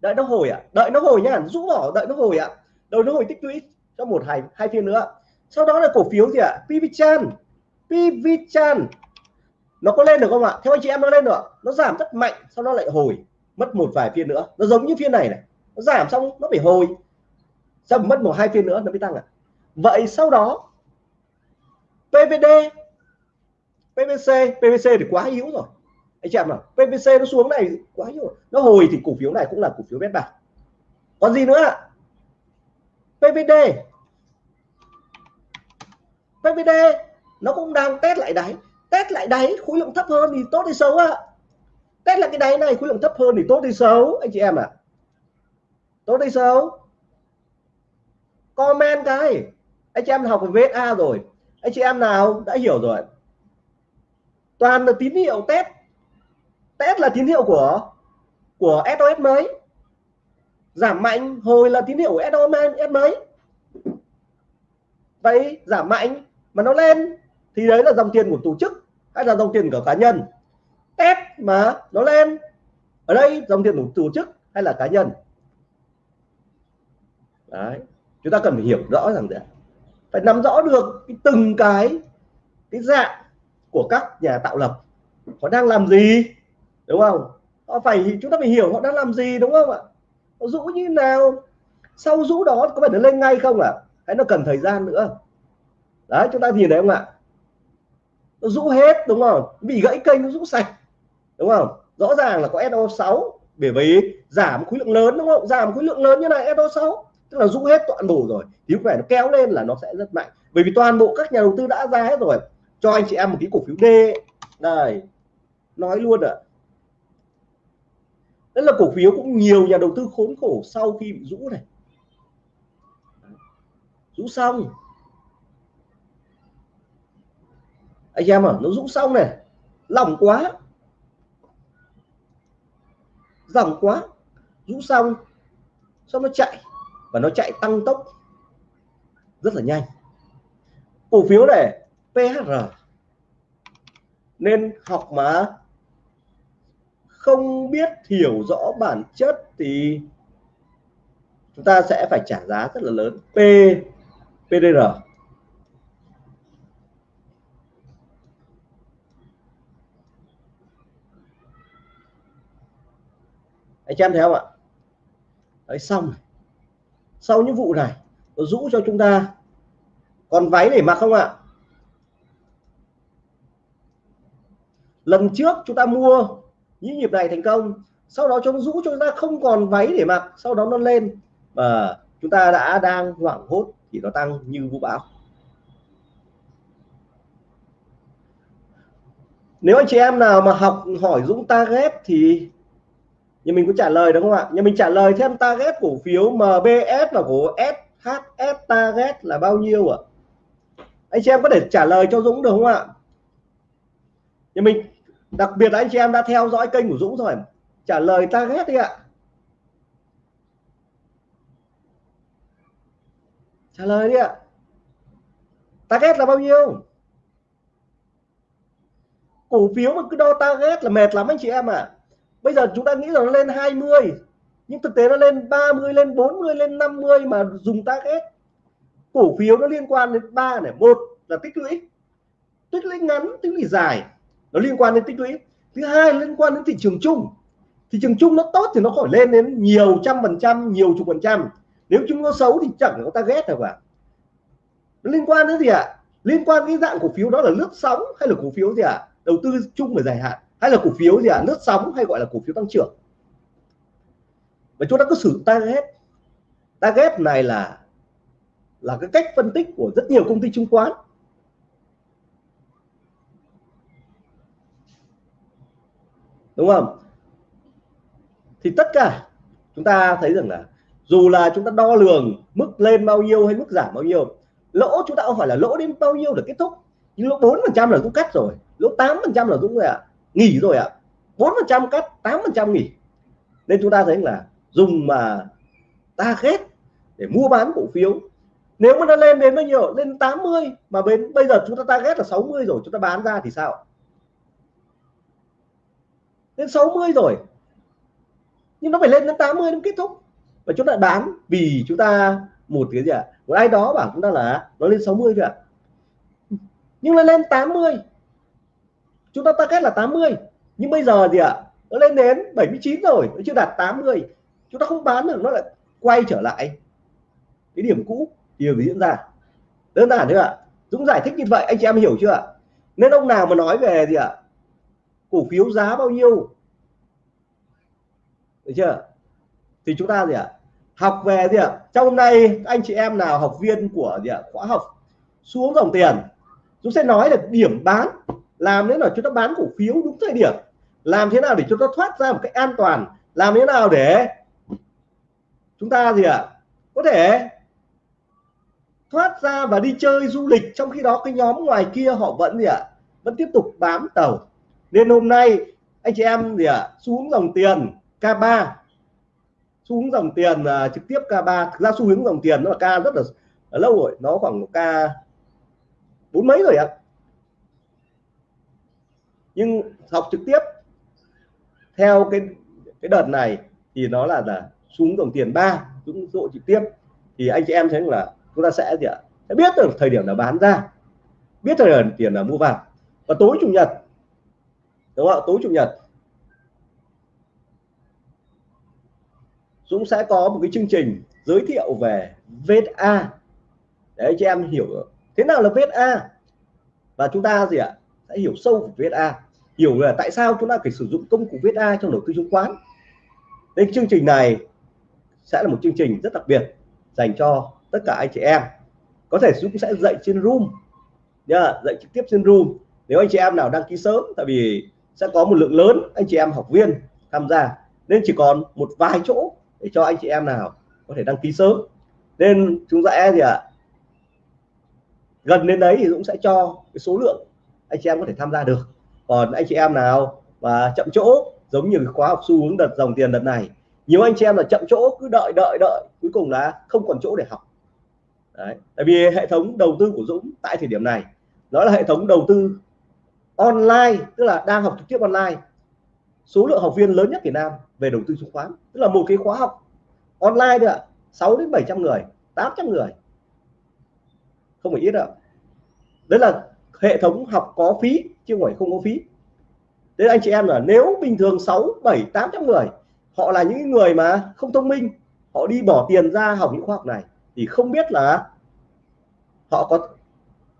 Đợi nó hồi ạ. À? đợi nó hồi nhá, rũ bỏ, đợi nó hồi ạ. À? đợi nó hồi tích lũy cho một hai hai phiên nữa. Sau đó là cổ phiếu gì ạ? À? PVChan PVChan nó có lên được không ạ? Theo anh chị em nó lên được nó giảm rất mạnh, sau đó lại hồi, mất một vài phiên nữa. Nó giống như phiên này này. Nó giảm xong, nó phải hồi. Xong mất một hai phiên nữa, nó mới tăng ạ. À. vậy sau đó PVD PVC PVC thì quá yếu rồi anh chị em nào PVC nó xuống này quá nhiều. Nó hồi thì cổ phiếu này cũng là cổ phiếu bét bạc. Còn gì nữa ạ? PVD PVD nó cũng đang test lại đáy. Test lại đáy, khối lượng thấp hơn thì tốt hay xấu ạ? Test lại cái đáy này, khối lượng thấp hơn thì tốt hay xấu? Anh chị em ạ. À? tốt hay xấu? Comment cái. Anh chị em học về VSA rồi. Anh chị em nào đã hiểu rồi toàn là tín hiệu test test là tín hiệu của của SOS mới. Giảm mạnh hồi là tín hiệu của SOS mới vậy giảm mạnh mà nó lên thì đấy là dòng tiền của tổ chức hay là dòng tiền của cá nhân. Test mà nó lên, ở đây dòng tiền của tổ chức hay là cá nhân? Đấy, chúng ta cần phải hiểu rõ rằng đấy. Phải nắm rõ được cái từng cái cái dạng của các nhà tạo lập. Họ đang làm gì? Đúng không? Họ phải chúng ta phải hiểu họ đang làm gì, đúng không ạ? Họ rũ như nào? Sau rũ đó có phải nó lên ngay không ạ? À? hay nó cần thời gian nữa? Đấy, chúng ta nhìn thấy không ạ? Nó rũ hết, đúng không? Bị gãy kênh, nó rũ sạch. Đúng không? Rõ ràng là có SO6 bởi vì giảm khối lượng lớn, đúng không? Giảm khối lượng lớn như này SO6 tức là rũ hết toàn bộ rồi. Thì lúc này nó kéo lên là nó sẽ rất mạnh. Bởi vì toàn bộ các nhà đầu tư đã ra hết rồi. Cho anh chị em một cái cổ phiếu D. Này nói luôn ạ. à đó là cổ phiếu cũng nhiều nhà đầu tư khốn khổ sau khi bị rũ này. Rũ xong. Anh em à nó rũ xong này. Lỏng quá. Dòng quá. Rũ xong. Xong nó chạy? Và nó chạy tăng tốc rất là nhanh. Cổ phiếu này PHR nên học mà không biết hiểu rõ bản chất thì chúng ta sẽ phải trả giá rất là lớn. P PDR anh em thấy không ạ. Đấy, xong này sau những vụ này, nó rũ cho chúng ta. Còn váy để mặc không ạ? Lần trước chúng ta mua những nhịp này thành công. Sau đó chúng rũ cho chúng ta không còn váy để mặc, sau đó nó lên và chúng ta đã đang hoảng hốt thì nó tăng như vũ bão. Nếu anh chị em nào mà học hỏi Dũng target thì nhưng mình có trả lời đúng không ạ? Nhưng mình trả lời thêm target cổ phiếu MBS và cổ SHS target là bao nhiêu ạ? Anh chị em có thể trả lời cho Dũng được không ạ? Nhưng mình đặc biệt là anh chị em đã theo dõi kênh của Dũng rồi. Trả lời target đi ạ. Trả lời đi ạ. Target là bao nhiêu? Cổ phiếu mà cứ đo target là mệt lắm anh chị em ạ. À bây giờ chúng ta nghĩ rằng nó lên 20 nhưng thực tế nó lên 30 lên 40 lên 50 mà dùng target. Cổ phiếu nó liên quan đến ba này. Một là tích lũy. Tích lũy ngắn, tích lũy dài nó liên quan đến tích lũy. Thứ hai, liên quan đến thị trường chung. Thị trường chung nó tốt thì nó khỏi lên đến nhiều trăm phần trăm, nhiều chục phần trăm. Nếu chúng nó xấu thì chẳng có target nào cả nó liên quan đến gì ạ? À? liên quan cái dạng cổ phiếu đó là lướt sóng hay là cổ phiếu gì ạ? À? đầu tư chung và dài hạn hay là cổ phiếu gì ạ? À? lướt sóng hay gọi là cổ phiếu tăng trưởng? Và chúng ta cứ sử target target này là là cái cách phân tích của rất nhiều công ty chứng khoán. Đúng không? Thì tất cả chúng ta thấy rằng là dù là chúng ta đo lường mức lên bao nhiêu hay mức giảm bao nhiêu, lỗ chúng ta không phải là lỗ đến bao nhiêu để kết thúc, nhưng lỗ bốn phần trăm là cũng cắt rồi, lỗ tám phần trăm là cũng rồi ạ nghỉ rồi ạ. bốn phần trăm cắt, tám phần trăm nghỉ. Nên chúng ta thấy là dùng mà ta ghét để mua bán cổ phiếu, nếu mà nó lên đến bao nhiêu? Lên 80 mà bên bây giờ chúng ta target là 60 rồi, chúng ta bán ra thì sao? Lên 60 rồi. Nhưng nó phải lên đến 80 nó kết thúc. Và chúng ta bán vì chúng ta một cái gì ạ? À? một ai đó bảo chúng ta là nó lên 60 rồi ạ. Nhưng nó lên 80 chúng ta target là 80 nhưng bây giờ gì ạ? À? nó lên đến 79 rồi. Nó chưa đạt 80 chúng ta không bán được nó lại quay trở lại. Cái điểm cũ, điều diễn ra? Đơn giản thôi ạ. À. Dũng giải thích như vậy, anh chị em hiểu chưa ạ? Nên ông nào mà nói về gì ạ? à? Cổ phiếu giá bao nhiêu? Được chưa? Thì chúng ta gì ạ? Học về gì ạ? Trong hôm nay anh chị em nào học viên của gì ạ? Khóa học, xuống dòng tiền. Chúng sẽ nói là điểm bán. Làm thế nào chúng ta bán cổ phiếu đúng thời điểm? Làm thế nào để chúng ta thoát ra một cách an toàn? Làm thế nào để chúng ta gì ạ? Có thể thoát ra và đi chơi du lịch trong khi đó cái nhóm ngoài kia họ vẫn gì ạ? Vẫn tiếp tục bám tàu nên hôm nay anh chị em gì ạ xuống dòng tiền K3 xuống dòng tiền uh, trực tiếp K3 thực ra xu hướng dòng tiền nó là K rất là, là lâu rồi nó khoảng K bốn mấy rồi ạ. Nhưng học trực tiếp theo cái cái đợt này thì nó là là xuống dòng tiền ba xuống độ trực tiếp. Thì anh chị em thấy là chúng ta sẽ gì ạ sẽ biết được thời điểm là bán ra biết thời điểm tiền là mua vào. Và tối chủ nhật đúng không ạ? Tối chủ nhật. Dũng sẽ có một cái chương trình giới thiệu về VSA để anh chị em hiểu thế nào là VSA và chúng ta gì ạ? Sẽ hiểu sâu về VSA hiểu là tại sao chúng ta phải sử dụng công cụ VSA trong đầu tư chứng khoán. Nên chương trình này sẽ là một chương trình rất đặc biệt dành cho tất cả anh chị em. Có thể Dũng sẽ dạy trên room. Nha dạy trực tiếp trên room. Nếu anh chị em nào đăng ký sớm, tại vì sẽ có một lượng lớn anh chị em học viên tham gia. Nên chỉ còn một vài chỗ để cho anh chị em nào có thể đăng ký sớm. Nên chúng sẽ gì ạ? À, gần đến đấy thì Dũng sẽ cho cái số lượng anh chị em có thể tham gia được. Còn anh chị em nào và chậm chỗ giống như khóa học xu hướng đợt dòng tiền đợt này nhiều anh chị em là chậm chỗ cứ đợi đợi đợi cuối cùng là không còn chỗ để học. Đấy. tại vì hệ thống đầu tư của Dũng tại thời điểm này nó là hệ thống đầu tư online, tức là đang học trực tiếp online. Số lượng học viên lớn nhất Việt Nam về đầu tư chứng khoán, tức là một cái khóa học online thôi ạ. 6 đến 700 người 800 người. Không phải ít đâu đấy là hệ thống học có phí, chứ không phải không có phí. Thế anh chị em là nếu bình thường 6 7 800 người, họ là những người mà không thông minh, họ đi bỏ tiền ra học những khoa học này, thì không biết là họ có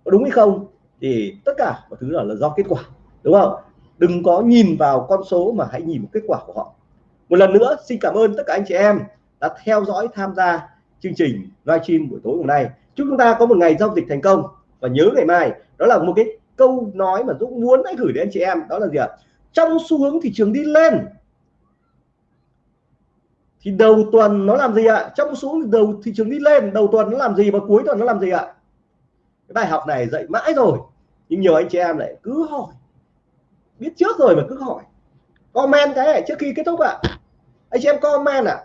đúng hay không thì tất cả mọi thứ là, là do kết quả đúng không? Đừng có nhìn vào con số mà hãy nhìn vào kết quả của họ. Một lần nữa xin cảm ơn tất cả anh chị em đã theo dõi tham gia chương trình livestream buổi tối hôm nay. Chúc chúng ta có một ngày giao dịch thành công. Và nhớ ngày mai đó là một cái câu nói mà Dũng muốn hãy gửi đến anh chị em đó là gì ạ? Trong xu hướng thị trường đi lên thì đầu tuần nó làm gì ạ? Trong xu hướng đầu thị trường đi lên đầu tuần nó làm gì và cuối tuần nó làm gì ạ? Cái bài học này dạy mãi rồi nhưng nhiều anh chị em lại cứ hỏi. Biết trước rồi mà cứ hỏi. Comment cái này, trước khi kết thúc ạ. Anh chị em comment ạ. À?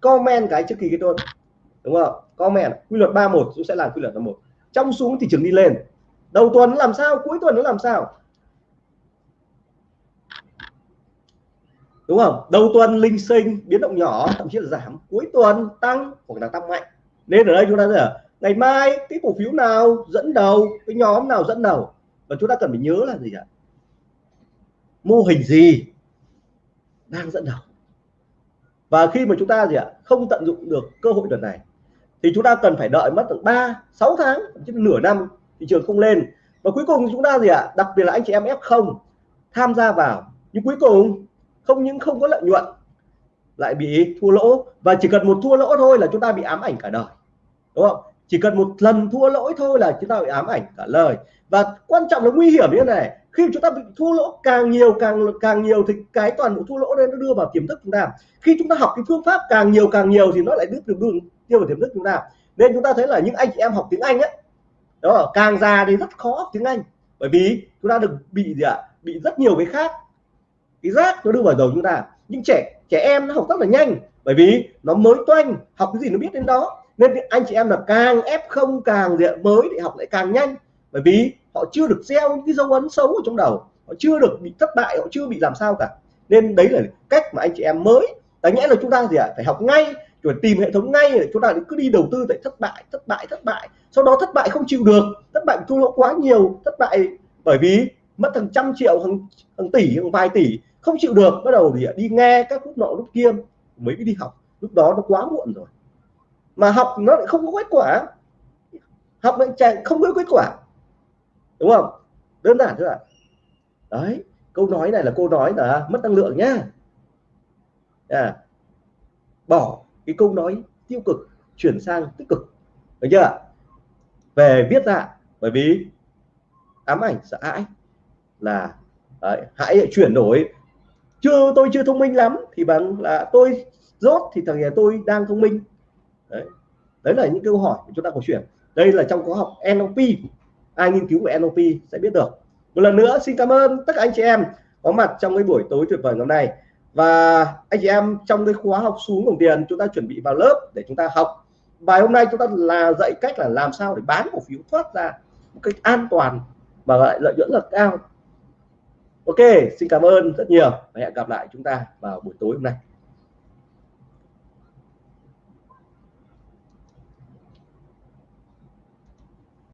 comment cái trước khi kết thúc. Đúng không? Comment quy luật 31 cũng sẽ làm quy luật 31 trong xuống thị trường đi lên. Đầu tuần nó làm sao? Cuối tuần nó làm sao? Đúng không? Đầu tuần linh sinh, biến động nhỏ, thậm chí là giảm. Cuối tuần tăng hoặc là tăng mạnh. Nên ở đây chúng ta là ngày mai, cái cổ phiếu nào dẫn đầu, cái nhóm nào dẫn đầu? Và chúng ta cần phải nhớ là gì ạ? Mô hình gì đang dẫn đầu? Và khi mà chúng ta gì ạ, không tận dụng được cơ hội đợt này, thì chúng ta cần phải đợi mất từ 3 6 tháng chứ nửa năm, thị trường không lên. Và cuối cùng chúng ta gì ạ, đặc biệt là anh chị em F0 tham gia vào. Nhưng cuối cùng, không những không có lợi nhuận, lại bị thua lỗ. Và chỉ cần một thua lỗ thôi là chúng ta bị ám ảnh cả đời. Đúng không? Chỉ cần một lần thua lỗi thôi là chúng ta bị ám ảnh cả lời. Và quan trọng là nguy hiểm như thế này, khi chúng ta bị thua lỗ càng nhiều, càng càng nhiều thì cái toàn bộ thua lỗ đấy nó đưa vào tiềm thức chúng ta. Khi chúng ta học cái phương pháp càng nhiều càng nhiều thì nó lại đưa được đường đưa vào tiềm thức chúng ta. Nên chúng ta thấy là những anh chị em học tiếng Anh ấy đó, càng già thì rất khó học tiếng Anh. Bởi vì chúng ta được bị gì ạ? À? bị rất nhiều cái khác. Cái rác nó đưa vào đầu chúng ta. Nhưng trẻ trẻ em nó học rất là nhanh, bởi vì nó mới toanh, học cái gì nó biết đến đó nên anh chị em là càng ép không càng diện mới thì học lại càng nhanh. Bởi vì họ chưa được gieo những cái dấu ấn xấu ở trong đầu. Họ chưa được bị thất bại họ chưa bị làm sao cả. Nên đấy là cách mà anh chị em mới đáng nhẽ là chúng ta gì ạ? À? phải học ngay rồi tìm hệ thống ngay để chúng ta cứ đi đầu tư tại thất bại thất bại thất bại. Sau đó thất bại không chịu được thất bại thua lỗ quá nhiều thất bại bởi vì mất hàng trăm triệu hàng, hàng tỷ hàng vài tỷ không chịu được. Bắt đầu thì đi nghe các lúc nọ lúc kia mới đi học. Lúc đó nó quá muộn rồi mà học nó lại không có kết quả. Học lại chạy không có kết quả. Đúng không? Đơn giản thôi ạ. Đấy câu nói này là câu nói là mất năng lượng nhá. À, bỏ cái câu nói tiêu cực chuyển sang tích cực. Được chưa về viết ra bởi vì ám ảnh sợ hãi là đấy, hãy chuyển đổi. Chưa tôi chưa thông minh lắm thì bằng là tôi rốt thì thằng nhà tôi đang thông minh đấy, đấy là những câu hỏi chúng ta có chuyển. Đây là trong khóa học NLP ai nghiên cứu về NLP sẽ biết được. Một lần nữa xin cảm ơn tất cả anh chị em có mặt trong cái buổi tối tuyệt vời ngày hôm nay. Và anh chị em trong cái khóa học xuống đồng tiền chúng ta chuẩn bị vào lớp để chúng ta học. Bài hôm nay chúng ta là dạy cách là làm sao để bán cổ phiếu thoát ra một cách an toàn mà lại lợi nhuận là cao. Ok xin cảm ơn rất nhiều. Và hẹn gặp lại chúng ta vào buổi tối hôm nay.